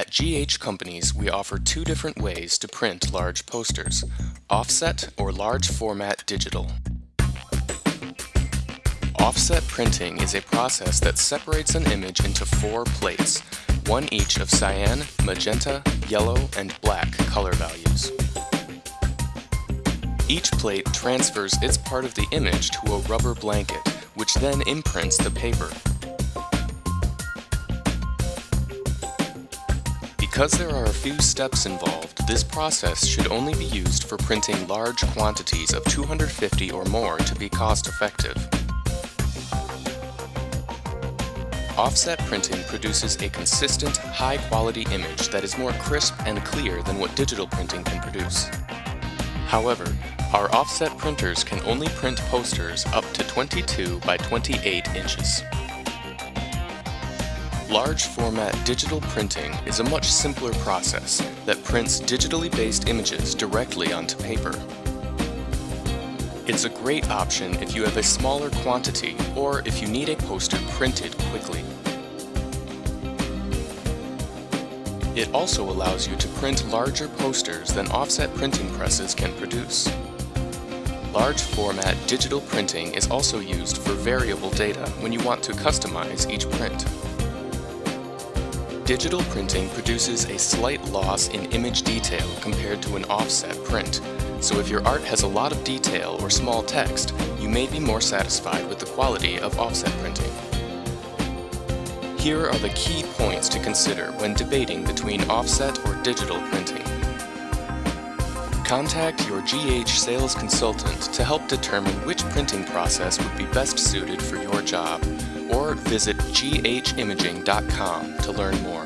At GH Companies, we offer two different ways to print large posters, offset or large format digital. Offset printing is a process that separates an image into four plates, one each of cyan, magenta, yellow, and black color values. Each plate transfers its part of the image to a rubber blanket, which then imprints the paper. Because there are a few steps involved, this process should only be used for printing large quantities of 250 or more to be cost-effective. Offset printing produces a consistent, high-quality image that is more crisp and clear than what digital printing can produce. However, our offset printers can only print posters up to 22 by 28 inches. Large format digital printing is a much simpler process that prints digitally based images directly onto paper. It's a great option if you have a smaller quantity or if you need a poster printed quickly. It also allows you to print larger posters than offset printing presses can produce. Large format digital printing is also used for variable data when you want to customize each print. Digital printing produces a slight loss in image detail compared to an offset print, so if your art has a lot of detail or small text, you may be more satisfied with the quality of offset printing. Here are the key points to consider when debating between offset or digital printing. Contact your GH sales consultant to help determine which printing process would be best suited for your job or visit ghimaging.com to learn more.